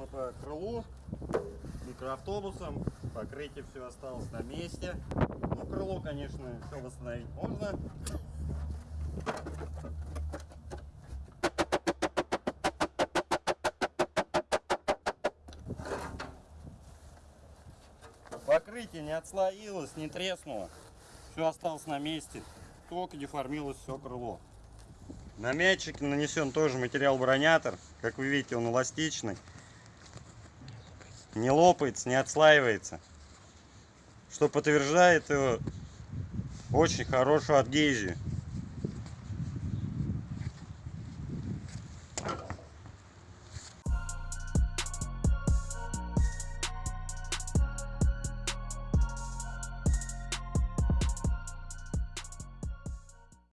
мы по крылу, микроавтобусом, покрытие все осталось на месте. Ну, крыло, конечно, все восстановить можно. Покрытие не отслоилось, не треснуло. Все осталось на месте. Только деформилось все крыло. На мячик нанесен тоже материал бронятор. Как вы видите, он эластичный. Не лопается, не отслаивается. Что подтверждает его очень хорошую адгезию.